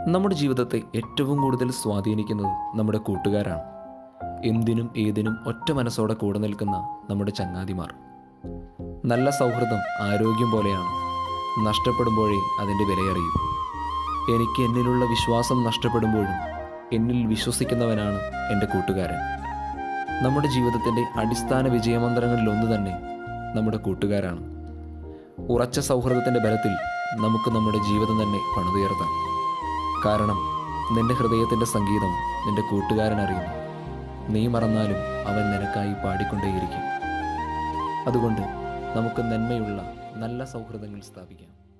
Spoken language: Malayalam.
നമ്മുടെ ജീവിതത്തെ ഏറ്റവും കൂടുതൽ സ്വാധീനിക്കുന്നത് നമ്മുടെ കൂട്ടുകാരാണ്. എന്തിനും ഏതിനും ഒറ്റ മനസ്സോടെ കൂടെ നിൽക്കുന്ന നമ്മുടെ ചങ്ങാതിമാർ. നല്ല സൗഹൃദം ആരോഗ്യം പോലെയാണ്. നഷ്ടപ്പെടുമ്പോഴേ അതിന്റെ വിലയറിയും. എനിക്ക് എന്നിലുള്ള വിശ്വാസം നഷ്ടപ്പെടുമ്പോഴും എന്നിൽ വിശ്വസിക്കുന്നവനാണ് എന്റെ കൂട്ടുകാരൻ. നമ്മുടെ ജീവിതത്തിന്റെ അടിസ്ഥാന വിജയമന്ത്രങ്ങളിലൊന്ന് തന്നെ നമ്മുടെ കൂട്ടുകാരാണ്. ഉറച്ച സൗഹൃദത്തിന്റെ ബലത്തിൽ നമുക്ക് നമ്മുടെ ജീവിതം തന്നെ പണിതുയർത്താം. കാരണം നിന്റെ ഹൃദയത്തിന്റെ സംഗീതം നിന്റെ കൂട്ടുകാരൻ അറിയുന്നു. നീ മറന്നാലും അവൻ നിനക്കായി പാടിക്കൊണ്ടേയിരിക്കും. അതുകൊണ്ട് നമുക്ക് നന്മയുള്ള നല്ല സൗഹൃദങ്ങൾ സ്ഥാപിക്കാം.